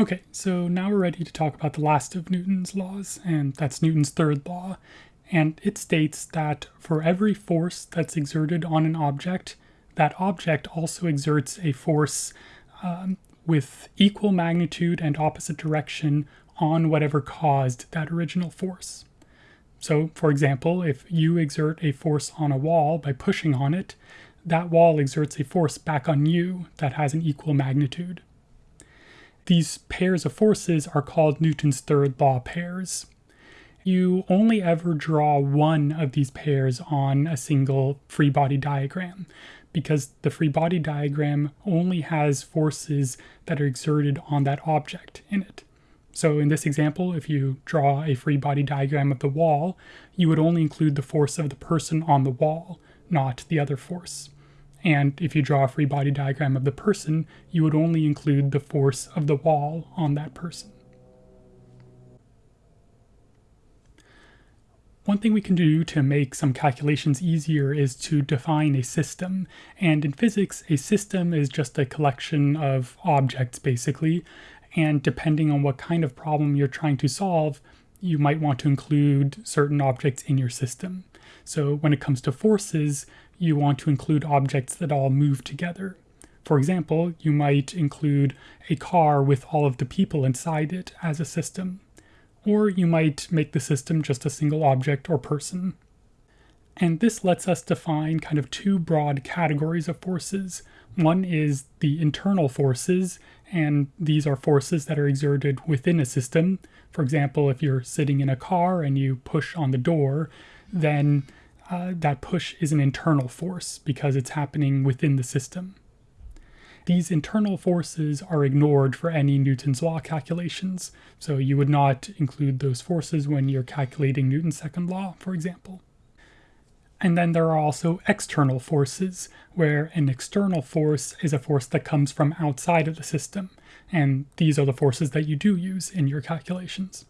Okay, so now we're ready to talk about the last of Newton's laws, and that's Newton's third law. And it states that for every force that's exerted on an object, that object also exerts a force um, with equal magnitude and opposite direction on whatever caused that original force. So, for example, if you exert a force on a wall by pushing on it, that wall exerts a force back on you that has an equal magnitude. These pairs of forces are called Newton's third law pairs. You only ever draw one of these pairs on a single free body diagram because the free body diagram only has forces that are exerted on that object in it. So in this example, if you draw a free body diagram of the wall, you would only include the force of the person on the wall, not the other force. And if you draw a free body diagram of the person, you would only include the force of the wall on that person. One thing we can do to make some calculations easier is to define a system. And in physics, a system is just a collection of objects, basically. And depending on what kind of problem you're trying to solve, you might want to include certain objects in your system. So when it comes to forces, you want to include objects that all move together. For example, you might include a car with all of the people inside it as a system. Or you might make the system just a single object or person. And this lets us define kind of two broad categories of forces. One is the internal forces, and these are forces that are exerted within a system. For example, if you're sitting in a car and you push on the door, then uh, that push is an internal force because it's happening within the system. These internal forces are ignored for any Newton's law calculations, so you would not include those forces when you're calculating Newton's second law, for example. And then there are also external forces, where an external force is a force that comes from outside of the system, and these are the forces that you do use in your calculations.